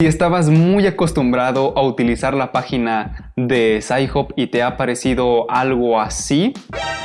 Si estabas muy acostumbrado a utilizar la página de SciHub y te ha parecido algo así,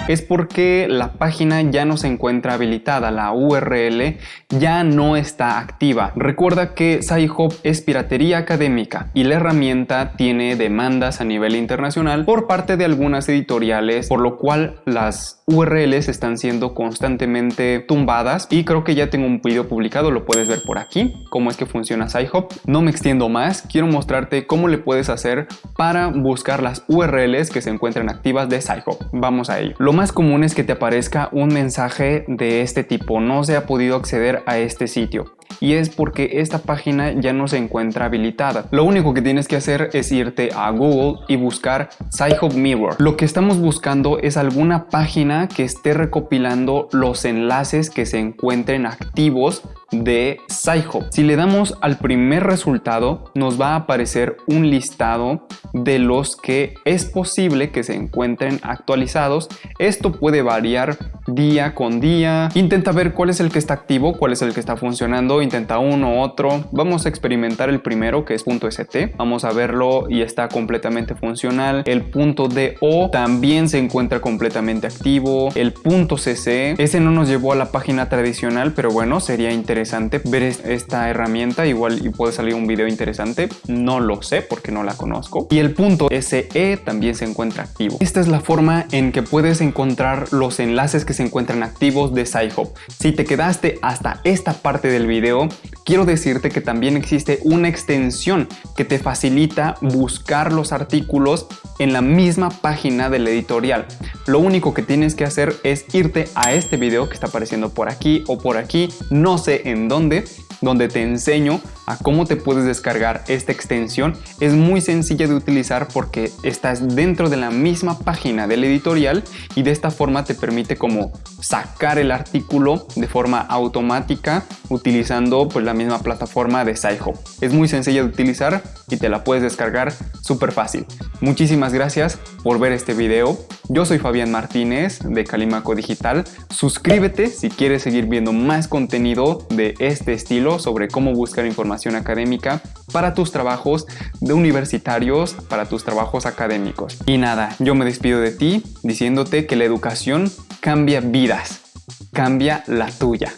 es porque la página ya no se encuentra habilitada, la URL ya no está activa. Recuerda que SciHub es piratería académica y la herramienta tiene demandas a nivel internacional por parte de algunas editoriales, por lo cual las URLs están siendo constantemente tumbadas y creo que ya tengo un video publicado, lo puedes ver por aquí, cómo es que funciona SciHub. No me extiendo más, quiero mostrarte cómo le puedes hacer para buscar las URLs que se encuentran activas de SciHub. Vamos a ello. Lo más común es que te aparezca un mensaje de este tipo, no se ha podido acceder a este sitio y es porque esta página ya no se encuentra habilitada. Lo único que tienes que hacer es irte a Google y buscar SciHub Mirror. Lo que estamos buscando es alguna página que esté recopilando los enlaces que se encuentren activos de SciHub. Si le damos al primer resultado, nos va a aparecer un listado de los que es posible que se encuentren actualizados. Esto puede variar día con día. Intenta ver cuál es el que está activo, cuál es el que está funcionando. Intenta uno, otro. Vamos a experimentar el primero que es .st. Vamos a verlo y está completamente funcional. El punto .do también se encuentra completamente activo. El punto .cc, ese no nos llevó a la página tradicional, pero bueno, sería interesante ver esta herramienta. Igual y puede salir un video interesante. No lo sé porque no la conozco. Y el punto .se también se encuentra activo. Esta es la forma en que puedes encontrar los enlaces que se encuentran activos de SciHub. Si te quedaste hasta esta parte del video, quiero decirte que también existe una extensión que te facilita buscar los artículos en la misma página del editorial. Lo único que tienes que hacer es irte a este video que está apareciendo por aquí o por aquí, no sé en dónde, donde te enseño a cómo te puedes descargar esta extensión. Es muy sencilla de utilizar porque estás dentro de la misma página del editorial y de esta forma te permite como sacar el artículo de forma automática utilizando pues la misma plataforma de SciHub. Es muy sencilla de utilizar y te la puedes descargar súper fácil. Muchísimas gracias por ver este video. Yo soy Fabián Martínez de Calimaco Digital. Suscríbete si quieres seguir viendo más contenido de este estilo sobre cómo buscar información académica para tus trabajos de universitarios, para tus trabajos académicos. Y nada, yo me despido de ti diciéndote que la educación cambia vidas, cambia la tuya.